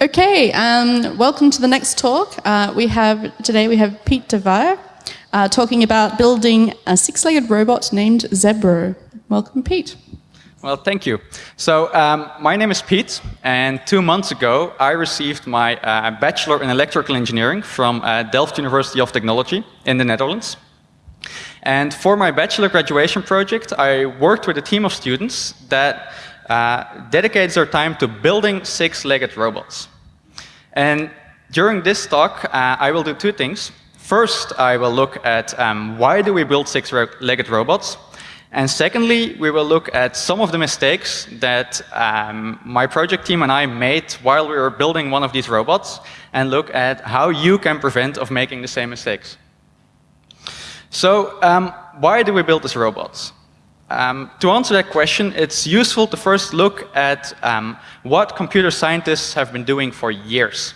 Okay, um, welcome to the next talk. Uh, we have today we have Pete de Vere uh, talking about building a six-legged robot named Zebro. Welcome, Pete. Well, thank you. So um, my name is Pete, and two months ago I received my uh, bachelor in electrical engineering from uh, Delft University of Technology in the Netherlands. And for my bachelor graduation project, I worked with a team of students that uh, dedicates their time to building six-legged robots. And during this talk, uh, I will do two things. First, I will look at um, why do we build six-legged robots, and secondly, we will look at some of the mistakes that um, my project team and I made while we were building one of these robots, and look at how you can prevent of making the same mistakes. So, um, why do we build these robots? Um, to answer that question, it's useful to first look at um, what computer scientists have been doing for years.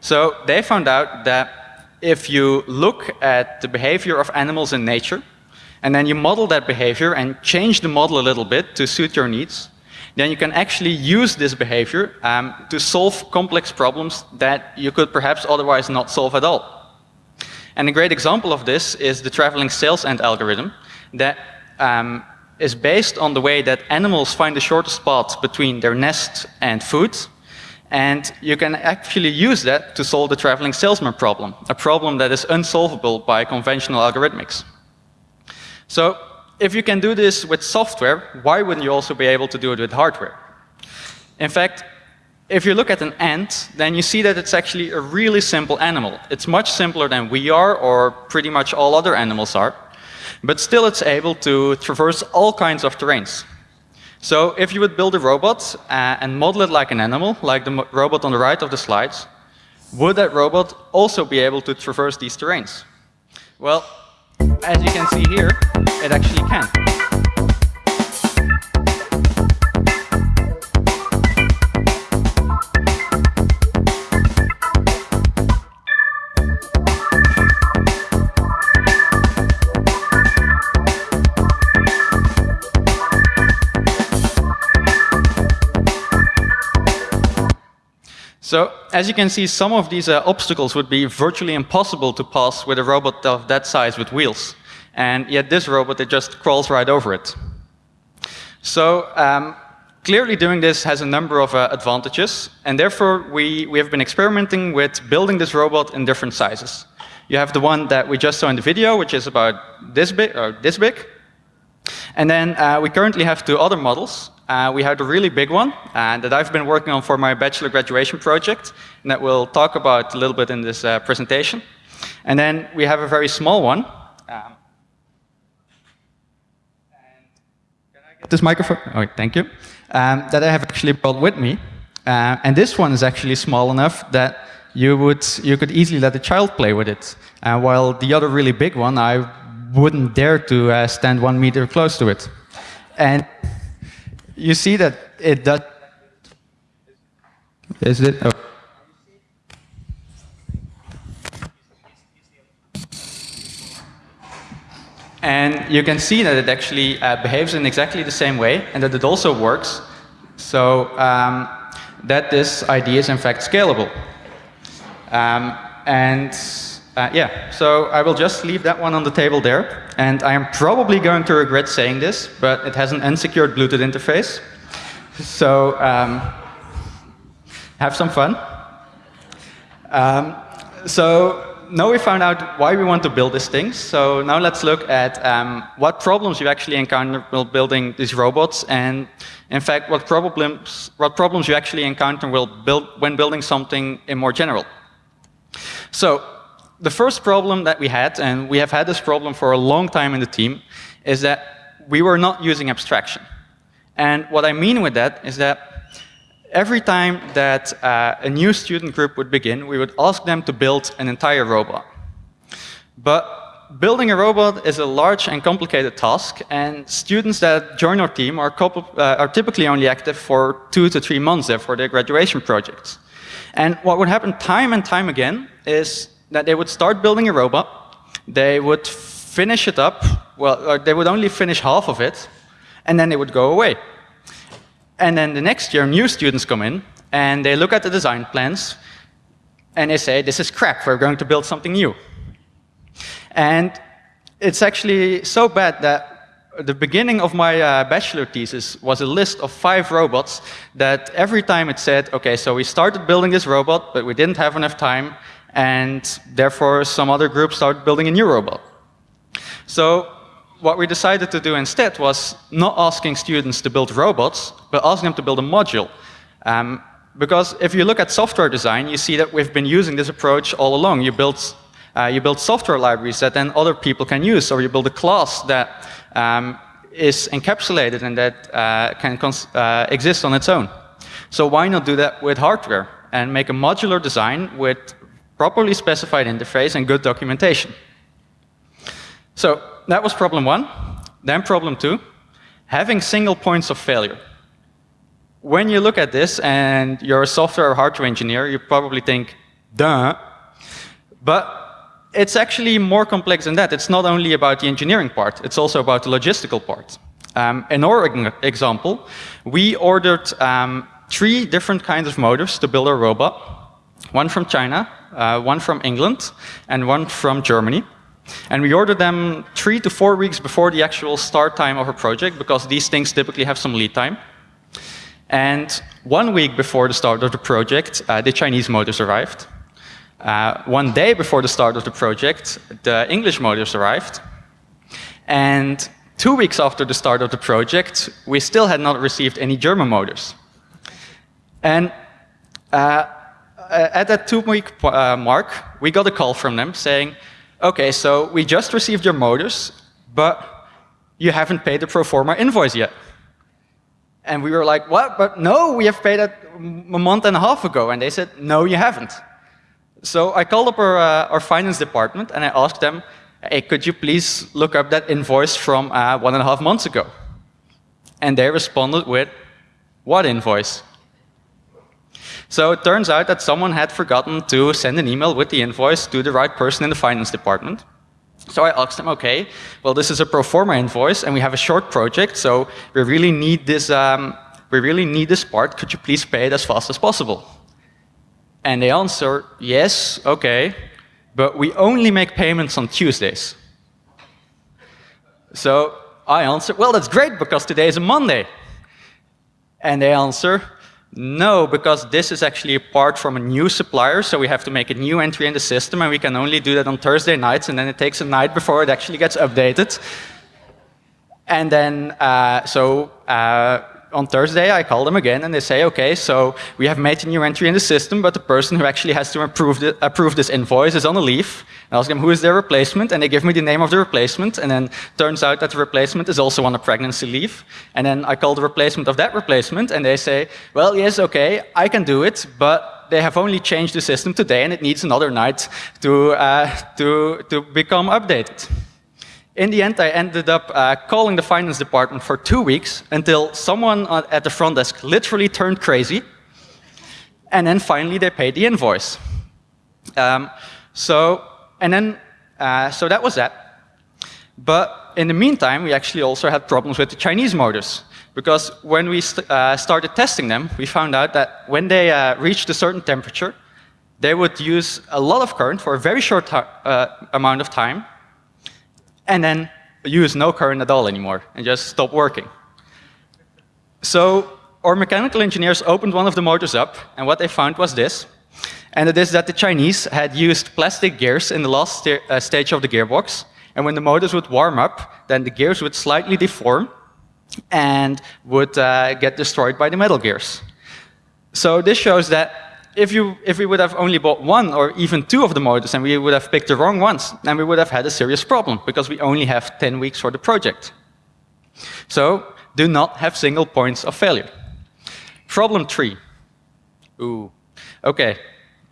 So they found out that if you look at the behavior of animals in nature, and then you model that behavior and change the model a little bit to suit your needs, then you can actually use this behavior um, to solve complex problems that you could perhaps otherwise not solve at all. And a great example of this is the traveling sales ant algorithm that um, is based on the way that animals find the shortest spot between their nest and food. And you can actually use that to solve the traveling salesman problem, a problem that is unsolvable by conventional algorithmics. So if you can do this with software, why wouldn't you also be able to do it with hardware? In fact, if you look at an ant, then you see that it's actually a really simple animal. It's much simpler than we are, or pretty much all other animals are. But still it's able to traverse all kinds of terrains. So if you would build a robot uh, and model it like an animal, like the robot on the right of the slides, would that robot also be able to traverse these terrains? Well, as you can see here, it actually can. So as you can see, some of these uh, obstacles would be virtually impossible to pass with a robot of that size with wheels. And yet this robot, it just crawls right over it. So um, clearly doing this has a number of uh, advantages. And therefore, we, we have been experimenting with building this robot in different sizes. You have the one that we just saw in the video, which is about this big, or this big. And then uh, we currently have two other models. Uh, we have a really big one uh, that I've been working on for my bachelor graduation project, and that we'll talk about a little bit in this uh, presentation. And then we have a very small one. Um, this microphone? Oh, thank you. Um, that I have actually brought with me. Uh, and this one is actually small enough that you would you could easily let a child play with it. Uh, while the other really big one, I wouldn't dare to uh, stand one meter close to it. And you see that it does. Is it? Oh. And you can see that it actually uh, behaves in exactly the same way and that it also works. So um, that this idea is in fact scalable. Um, and uh, yeah, so I will just leave that one on the table there. And I am probably going to regret saying this, but it has an unsecured Bluetooth interface. So um, have some fun. Um, so now we found out why we want to build these things. So now let's look at um, what problems you actually encounter while building these robots, and in fact, what problems what problems you actually encounter will build when building something in more general. So the first problem that we had, and we have had this problem for a long time in the team, is that we were not using abstraction. And what I mean with that is that every time that uh, a new student group would begin, we would ask them to build an entire robot. But building a robot is a large and complicated task, and students that join our team are, uh, are typically only active for two to three months for their graduation projects. And what would happen time and time again is that they would start building a robot, they would finish it up, well, they would only finish half of it, and then they would go away. And then the next year, new students come in, and they look at the design plans and they say, this is crap, we're going to build something new. And it's actually so bad that the beginning of my uh, bachelor thesis was a list of five robots that every time it said, okay, so we started building this robot, but we didn't have enough time, and therefore some other groups started building a new robot. So what we decided to do instead was not asking students to build robots, but asking them to build a module. Um, because if you look at software design, you see that we've been using this approach all along. You build, uh, you build software libraries that then other people can use, or you build a class that um, is encapsulated and that uh, can uh, exist on its own. So why not do that with hardware and make a modular design with properly specified interface and good documentation? So that was problem one. Then problem two, having single points of failure. When you look at this and you're a software or hardware engineer, you probably think, duh. But it's actually more complex than that. It's not only about the engineering part, it's also about the logistical part. Um, in our example, we ordered um, three different kinds of motors to build a robot. One from China, uh, one from England, and one from Germany. And we ordered them three to four weeks before the actual start time of a project, because these things typically have some lead time. And one week before the start of the project, uh, the Chinese motors arrived. Uh, one day before the start of the project, the English motors arrived. And two weeks after the start of the project, we still had not received any German motors. And uh, at that two-week uh, mark, we got a call from them saying, okay, so we just received your motors, but you haven't paid the pro forma invoice yet. And we were like, what? But no, we have paid it a month and a half ago. And they said, no, you haven't. So I called up our, uh, our finance department and I asked them, hey, could you please look up that invoice from uh, one and a half months ago? And they responded with, what invoice? So it turns out that someone had forgotten to send an email with the invoice to the right person in the finance department. So I asked them, okay, well, this is a pro forma invoice, and we have a short project, so we really need this, um, we really need this part. Could you please pay it as fast as possible? And they answer, yes, okay, but we only make payments on Tuesdays. So I answer, well, that's great, because today is a Monday. And they answer, no, because this is actually a part from a new supplier, so we have to make a new entry in the system, and we can only do that on Thursday nights, and then it takes a night before it actually gets updated. And then, uh, so uh, on Thursday, I call them again and they say, okay, so we have made a new entry in the system, but the person who actually has to approve, the, approve this invoice is on a leave. I ask them, who is their replacement? And they give me the name of the replacement. And then turns out that the replacement is also on a pregnancy leave. And then I call the replacement of that replacement and they say, well, yes, okay, I can do it, but they have only changed the system today and it needs another night to, uh, to, to become updated. In the end, I ended up uh, calling the finance department for two weeks until someone at the front desk literally turned crazy. And then finally, they paid the invoice. Um, so, and then, uh, so that was that. But in the meantime, we actually also had problems with the Chinese motors. Because when we st uh, started testing them, we found out that when they uh, reached a certain temperature, they would use a lot of current for a very short uh, amount of time, and then use no current at all anymore and just stop working. So our mechanical engineers opened one of the motors up, and what they found was this. And it is that the Chinese had used plastic gears in the last st uh, stage of the gearbox. And when the motors would warm up, then the gears would slightly deform and would uh, get destroyed by the metal gears. So this shows that if, you, if we would have only bought one or even two of the motors and we would have picked the wrong ones, then we would have had a serious problem because we only have 10 weeks for the project. So do not have single points of failure. Problem three. Ooh. Okay.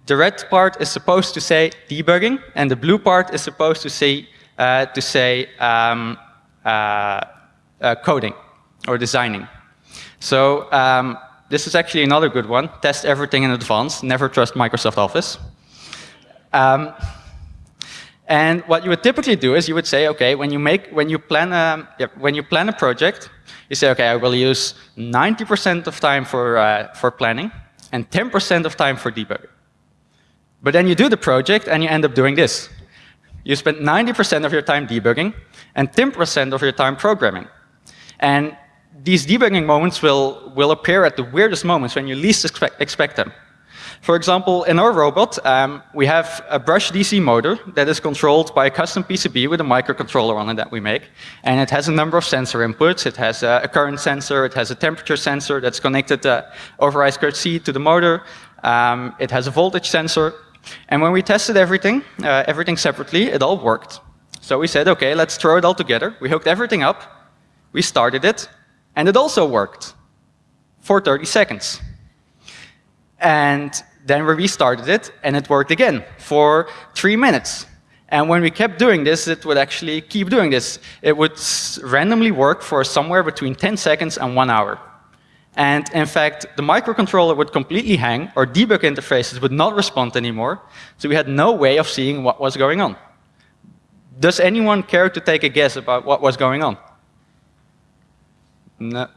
The red part is supposed to say debugging, and the blue part is supposed to say, uh, to say um, uh, uh, coding or designing. So um, this is actually another good one. Test everything in advance. Never trust Microsoft Office. Um, and what you would typically do is you would say, okay, when you make, when you plan a, yeah, when you plan a project, you say, okay, I will use 90% of time for uh, for planning, and 10% of time for debugging. But then you do the project and you end up doing this. You spend 90% of your time debugging and 10% of your time programming. And these debugging moments will, will appear at the weirdest moments when you least expect, expect them. For example, in our robot, um, we have a brush DC motor that is controlled by a custom PCB with a microcontroller on it that we make. And it has a number of sensor inputs. It has a, current sensor. It has a temperature sensor that's connected uh, over I2C to the motor. Um, it has a voltage sensor. And when we tested everything, uh, everything separately, it all worked. So we said, OK, let's throw it all together. We hooked everything up. We started it. And it also worked for 30 seconds. And then we restarted it, and it worked again for three minutes. And when we kept doing this, it would actually keep doing this. It would randomly work for somewhere between 10 seconds and one hour. And in fact, the microcontroller would completely hang, or debug interfaces would not respond anymore, so we had no way of seeing what was going on. Does anyone care to take a guess about what was going on? No.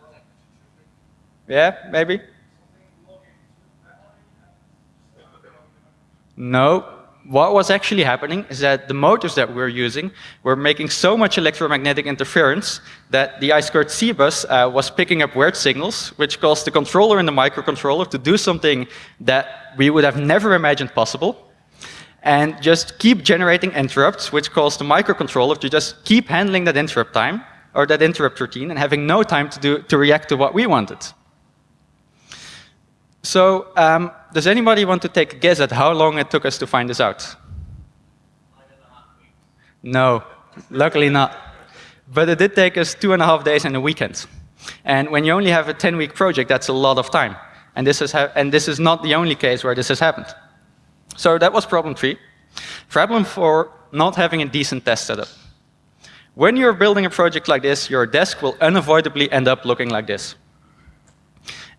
Yeah, maybe? No. What was actually happening is that the motors that we were using were making so much electromagnetic interference that the I2C bus uh, was picking up weird signals, which caused the controller and the microcontroller to do something that we would have never imagined possible, and just keep generating interrupts, which caused the microcontroller to just keep handling that interrupt time, or that interrupt routine, and having no time to, do, to react to what we wanted. So um, does anybody want to take a guess at how long it took us to find this out? No, luckily not. But it did take us two and a half days and a weekend. And when you only have a 10-week project, that's a lot of time. And this, is and this is not the only case where this has happened. So that was problem three. Problem four, not having a decent test setup. When you're building a project like this, your desk will unavoidably end up looking like this.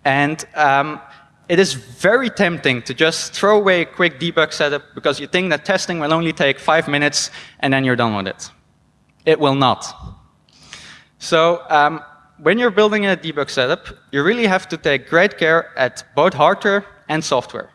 And um, it is very tempting to just throw away a quick debug setup because you think that testing will only take five minutes and then you're done with it. It will not. So um, when you're building a debug setup, you really have to take great care at both hardware and software.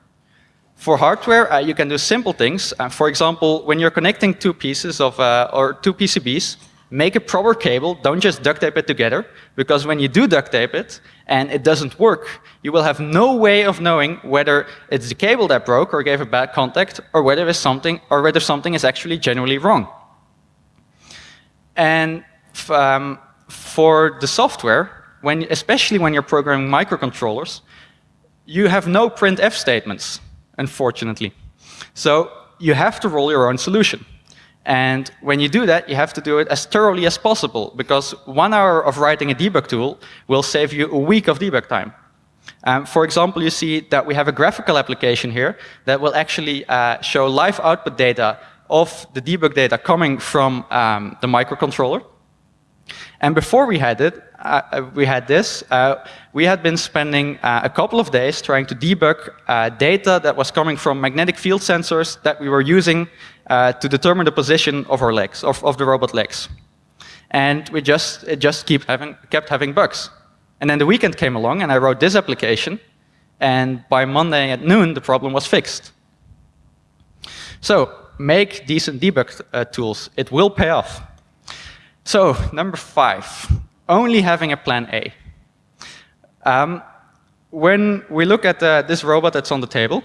For hardware, uh, you can do simple things. Uh, for example, when you're connecting two pieces of, uh, or two PCBs, make a proper cable, don't just duct tape it together, because when you do duct tape it and it doesn't work, you will have no way of knowing whether it's the cable that broke or gave a bad contact, or whether it's something, or whether something is actually genuinely wrong. And um, for the software, when, especially when you're programming microcontrollers, you have no printf statements, unfortunately. So you have to roll your own solution. And when you do that, you have to do it as thoroughly as possible, because one hour of writing a debug tool will save you a week of debug time. Um, for example, you see that we have a graphical application here that will actually uh, show live output data of the debug data coming from um, the microcontroller. And before we had it, uh, uh we had this, uh, we had been spending uh, a couple of days trying to debug uh, data that was coming from magnetic field sensors that we were using uh, to determine the position of our legs, of, of the robot legs. And we just, it just keep having, kept having bugs. And then the weekend came along and I wrote this application. And by Monday at noon, the problem was fixed. So make decent debug tools. It will pay off. So number five, only having a plan A. Um, when we look at uh, this robot that's on the table,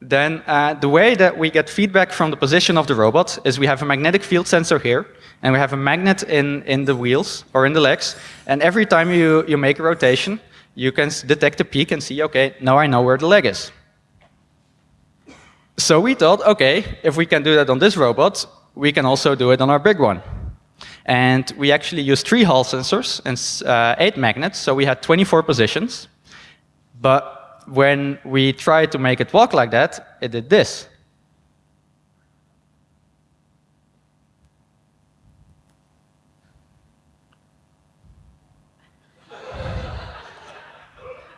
then uh, the way that we get feedback from the position of the robot is we have a magnetic field sensor here, and we have a magnet in, in the wheels or in the legs. And every time you, you make a rotation, you can detect a peak and see, OK, now I know where the leg is. So we thought, OK, if we can do that on this robot, we can also do it on our big one. And we actually used three Hall sensors and uh, eight magnets, so we had 24 positions. But when we tried to make it walk like that, it did this.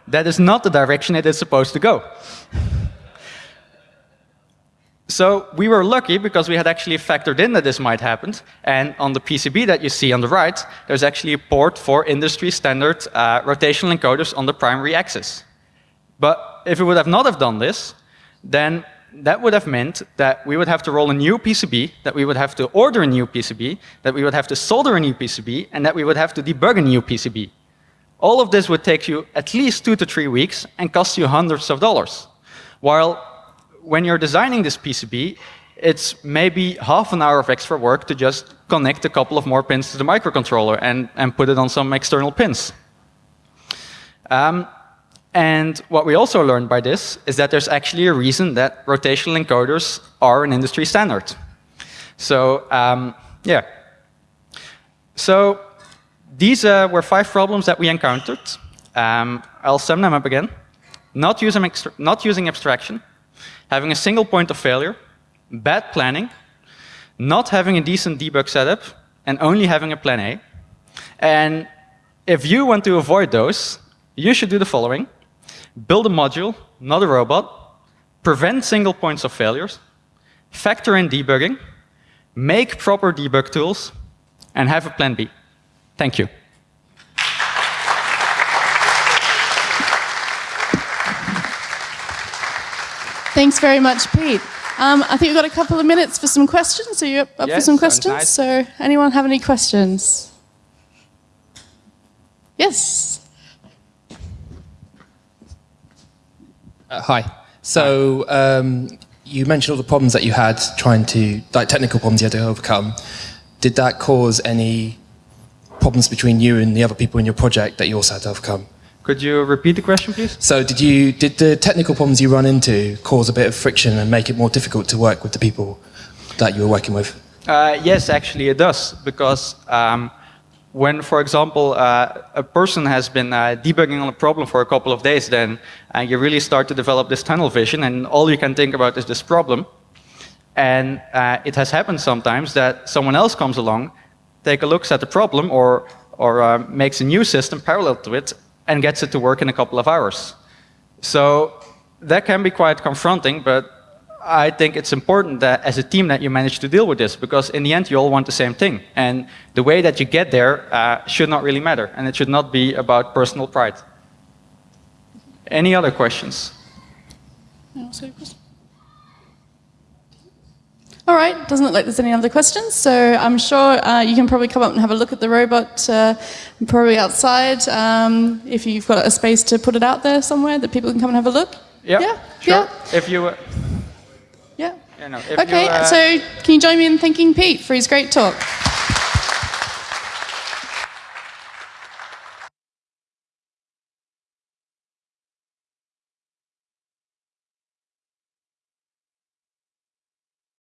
that is not the direction it is supposed to go. So we were lucky because we had actually factored in that this might happen. And on the PCB that you see on the right, there's actually a port for industry standard uh, rotational encoders on the primary axis. But if we would have not have done this, then that would have meant that we would have to roll a new PCB, that we would have to order a new PCB, that we would have to solder a new PCB, and that we would have to debug a new PCB. All of this would take you at least two to three weeks and cost you hundreds of dollars. While when you're designing this PCB, it's maybe half an hour of extra work to just connect a couple of more pins to the microcontroller and, and put it on some external pins. Um, and what we also learned by this is that there's actually a reason that rotational encoders are an industry standard. So um, yeah. So these uh, were five problems that we encountered. Um, I'll sum them up again. Not not using abstraction, having a single point of failure, bad planning, not having a decent debug setup, and only having a plan A. And if you want to avoid those, you should do the following build a module, not a robot, prevent single points of failures, factor in debugging, make proper debug tools, and have a plan B. Thank you. Thanks very much, Pete. Um, I think we've got a couple of minutes for some questions. Are you up, up yes, for some questions? Nice. So, anyone have any questions? Yes. Uh, hi. So um, you mentioned all the problems that you had trying to, like technical problems you had to overcome. Did that cause any problems between you and the other people in your project that you also had to overcome? Could you repeat the question, please? So did you did the technical problems you run into cause a bit of friction and make it more difficult to work with the people that you were working with? Uh, yes, actually it does, because um, when, for example, uh, a person has been uh, debugging on a problem for a couple of days, then uh, you really start to develop this tunnel vision, and all you can think about is this problem. And uh, it has happened sometimes that someone else comes along, take a look at the problem, or, or uh, makes a new system parallel to it, and gets it to work in a couple of hours. So that can be quite confronting, but I think it's important that as a team that you manage to deal with this because in the end you all want the same thing. And the way that you get there uh, should not really matter and it should not be about personal pride. Any other questions? All right, doesn't look like there's any other questions, so I'm sure uh, you can probably come up and have a look at the robot, uh, probably outside, um, if you've got a space to put it out there somewhere that people can come and have a look. Yep, yeah, sure. yeah. If you, uh, yeah. yeah no, okay, you, so can you join me in thanking Pete for his great talk?